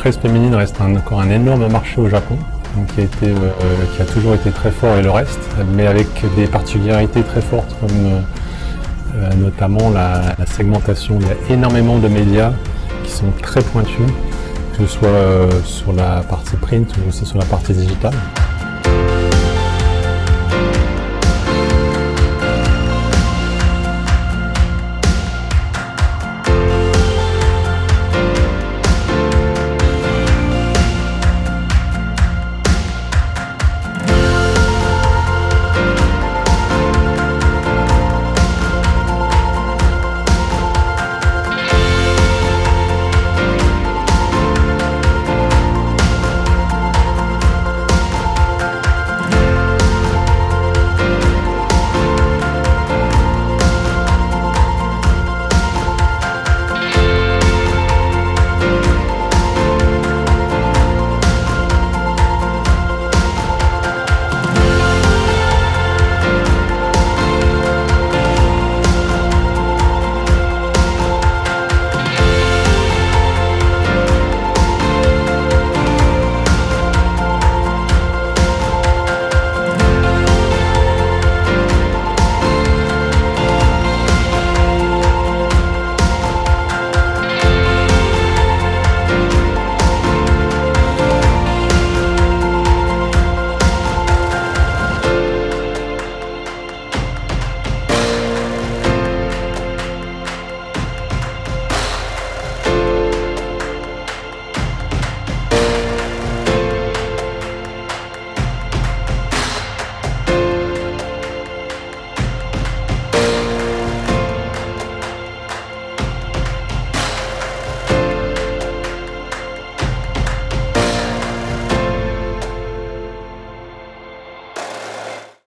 presse féminine reste encore un énorme marché au Japon, qui, a été, euh, qui, a toujours été très fort et le reste, mais avec des particularités très fortes comme euh, euh, notamment la, segmentation. Il y a énormément de médias qui sont très pointus, que ce soit sur la partie print ou aussi sur la partie digitale.